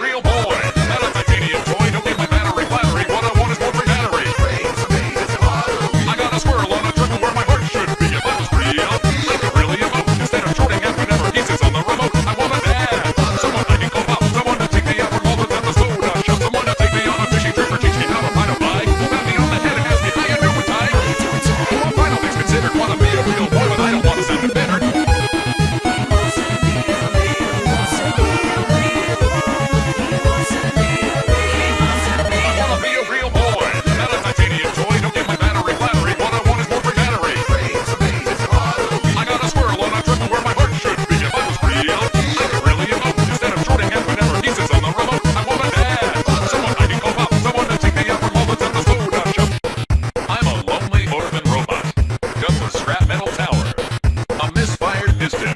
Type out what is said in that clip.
real. distance.